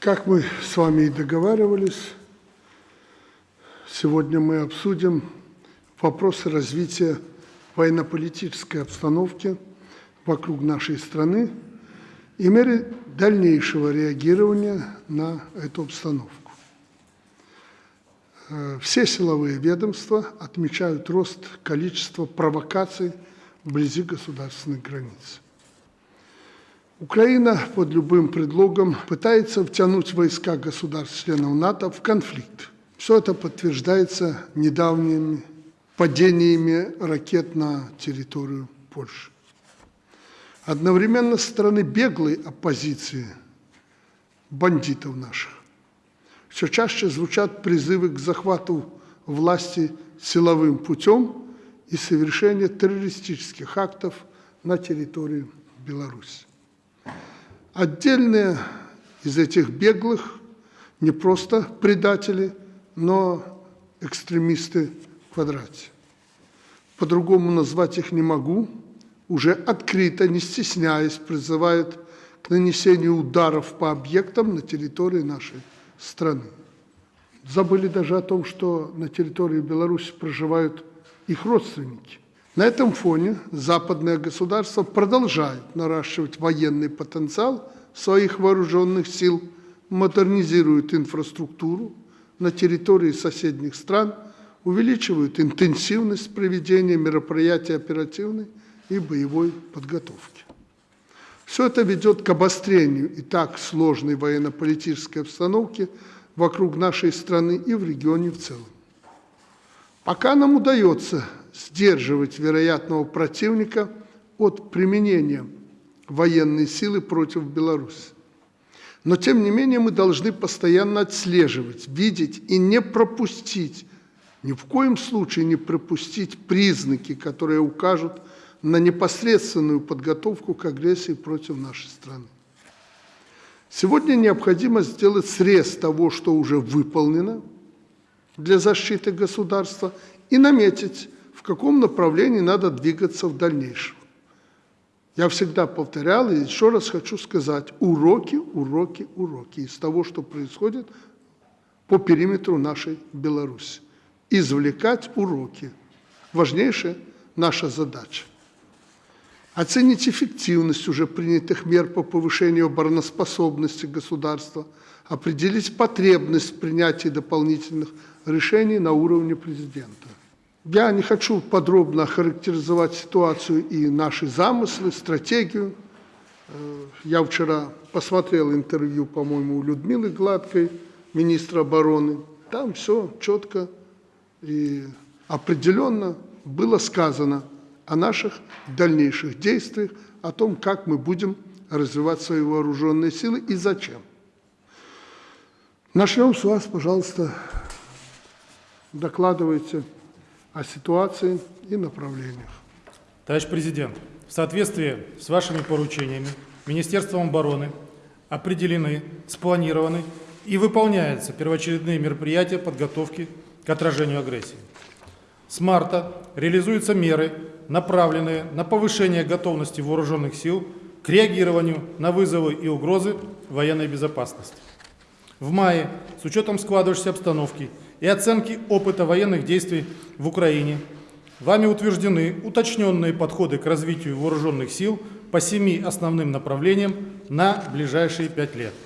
Как мы с вами и договаривались, сегодня мы обсудим вопросы развития военно-политической обстановки вокруг нашей страны и меры дальнейшего реагирования на эту обстановку. Э, все силовые ведомства отмечают рост количества провокаций вблизи государственных границ. Украина под любым предлогом пытается втянуть войска государств-членов НАТО в конфликт. Все это подтверждается недавними падениями ракет на территорию Польши. Одновременно со стороны беглой оппозиции, бандитов наших, все чаще звучат призывы к захвату власти силовым путем и совершению террористических актов на территории Беларуси. Отдельные из этих беглых не просто предатели, но экстремисты в квадрате. По-другому назвать их не могу. Уже открыто, не стесняясь, призывают к нанесению ударов по объектам на территории нашей страны. Забыли даже о том, что на территории Беларуси проживают их родственники. На этом фоне западное государство продолжает наращивать военный потенциал своих вооруженных сил, модернизирует инфраструктуру на территории соседних стран, увеличивают интенсивность проведения мероприятий оперативной и боевой подготовки. Все это ведет к обострению и так сложной военно-политической обстановки вокруг нашей страны и в регионе в целом. Пока нам удается сдерживать вероятного противника от применения военной силы против Беларуси. Но, тем не менее, мы должны постоянно отслеживать, видеть и не пропустить, ни в коем случае не пропустить признаки, которые укажут на непосредственную подготовку к агрессии против нашей страны. Сегодня необходимо сделать срез того, что уже выполнено для защиты государства, и наметить в каком направлении надо двигаться в дальнейшем. Я всегда повторял и еще раз хочу сказать, уроки, уроки, уроки из того, что происходит по периметру нашей Беларуси. Извлекать уроки. Важнейшая наша задача. Оценить эффективность уже принятых мер по повышению обороноспособности государства, определить потребность в принятии дополнительных решений на уровне президента. Я не хочу подробно характеризовать ситуацию и наши замыслы, стратегию. Э, я вчера посмотрел интервью, по-моему, у Людмилы Гладкой, министра обороны. Там все четко и определенно было сказано о наших дальнейших действиях, о том, как мы будем развивать свои вооруженные силы и зачем. Начнем с вас, пожалуйста, докладывайте о ситуации и направлениях. Товарищ президент, в соответствии с вашими поручениями Министерством обороны определены, спланированы и выполняются первоочередные мероприятия подготовки к отражению агрессии. С марта реализуются меры, направленные на повышение готовности вооруженных сил к реагированию на вызовы и угрозы военной безопасности. В мае, с учетом складывающейся обстановки и оценки опыта военных действий в Украине, вами утверждены уточненные подходы к развитию вооруженных сил по семи основным направлениям на ближайшие пять лет –